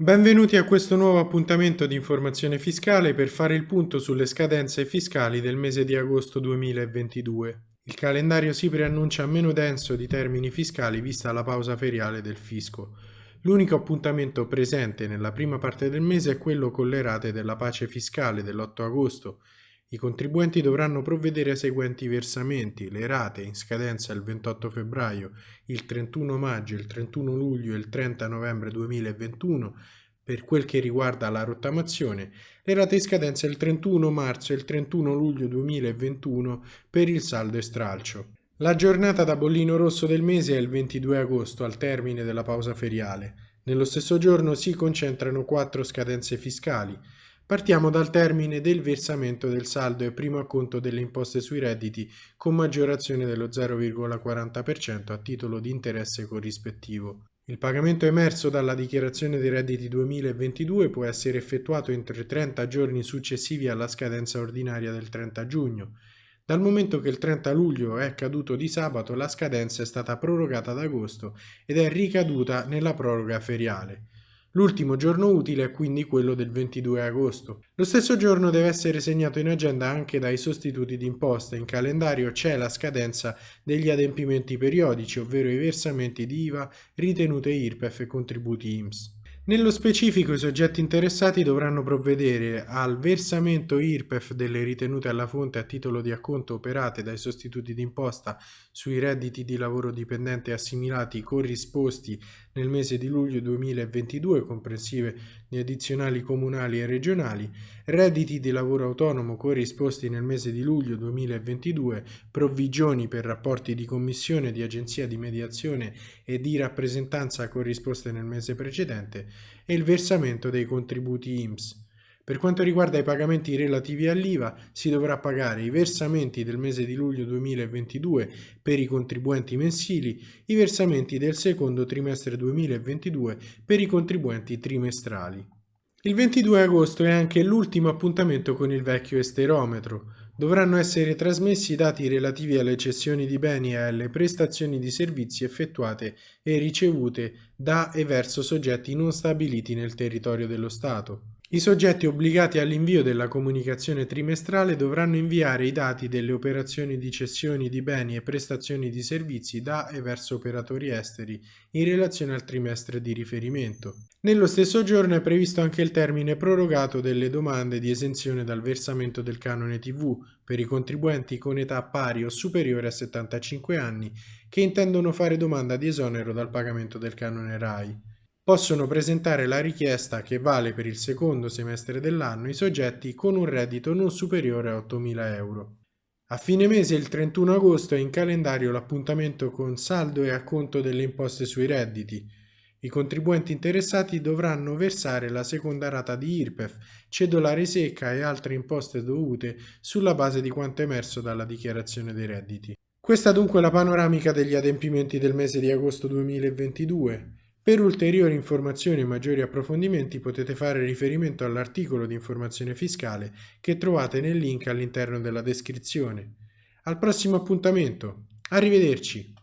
Benvenuti a questo nuovo appuntamento di informazione fiscale per fare il punto sulle scadenze fiscali del mese di agosto 2022. Il calendario si preannuncia meno denso di termini fiscali vista la pausa feriale del fisco. L'unico appuntamento presente nella prima parte del mese è quello con le rate della pace fiscale dell'8 agosto, i contribuenti dovranno provvedere ai seguenti versamenti, le rate in scadenza il 28 febbraio, il 31 maggio, il 31 luglio e il 30 novembre 2021 per quel che riguarda la rottamazione, le rate in scadenza il 31 marzo e il 31 luglio 2021 per il saldo e stralcio. La giornata da bollino rosso del mese è il 22 agosto, al termine della pausa feriale. Nello stesso giorno si concentrano quattro scadenze fiscali, Partiamo dal termine del versamento del saldo e primo acconto delle imposte sui redditi con maggiorazione dello 0,40% a titolo di interesse corrispettivo. Il pagamento emerso dalla dichiarazione dei redditi 2022 può essere effettuato entro i 30 giorni successivi alla scadenza ordinaria del 30 giugno. Dal momento che il 30 luglio è caduto di sabato, la scadenza è stata prorogata ad agosto ed è ricaduta nella proroga feriale. L'ultimo giorno utile è quindi quello del 22 agosto. Lo stesso giorno deve essere segnato in agenda anche dai sostituti d'imposta. In calendario c'è la scadenza degli adempimenti periodici, ovvero i versamenti di IVA, ritenute IRPEF e contributi IMSS. Nello specifico i soggetti interessati dovranno provvedere al versamento IRPEF delle ritenute alla fonte a titolo di acconto operate dai sostituti d'imposta sui redditi di lavoro dipendente assimilati corrisposti nel mese di luglio 2022 comprensive di addizionali comunali e regionali, redditi di lavoro autonomo corrisposti nel mese di luglio 2022, provvigioni per rapporti di commissione di agenzia di mediazione e di rappresentanza corrisposte nel mese precedente e il versamento dei contributi IMSS. Per quanto riguarda i pagamenti relativi all'IVA, si dovrà pagare i versamenti del mese di luglio 2022 per i contribuenti mensili, i versamenti del secondo trimestre 2022 per i contribuenti trimestrali. Il 22 agosto è anche l'ultimo appuntamento con il vecchio esterometro. Dovranno essere trasmessi i dati relativi alle cessioni di beni e alle prestazioni di servizi effettuate e ricevute da e verso soggetti non stabiliti nel territorio dello Stato. I soggetti obbligati all'invio della comunicazione trimestrale dovranno inviare i dati delle operazioni di cessioni di beni e prestazioni di servizi da e verso operatori esteri in relazione al trimestre di riferimento. Nello stesso giorno è previsto anche il termine prorogato delle domande di esenzione dal versamento del canone TV per i contribuenti con età pari o superiore a 75 anni che intendono fare domanda di esonero dal pagamento del canone RAI possono presentare la richiesta che vale per il secondo semestre dell'anno i soggetti con un reddito non superiore a 8.000 euro. A fine mese, il 31 agosto, è in calendario l'appuntamento con saldo e acconto delle imposte sui redditi. I contribuenti interessati dovranno versare la seconda rata di IRPEF, cedolare secca e altre imposte dovute sulla base di quanto emerso dalla dichiarazione dei redditi. Questa dunque è la panoramica degli adempimenti del mese di agosto 2022. Per ulteriori informazioni e maggiori approfondimenti potete fare riferimento all'articolo di informazione fiscale che trovate nel link all'interno della descrizione. Al prossimo appuntamento. Arrivederci.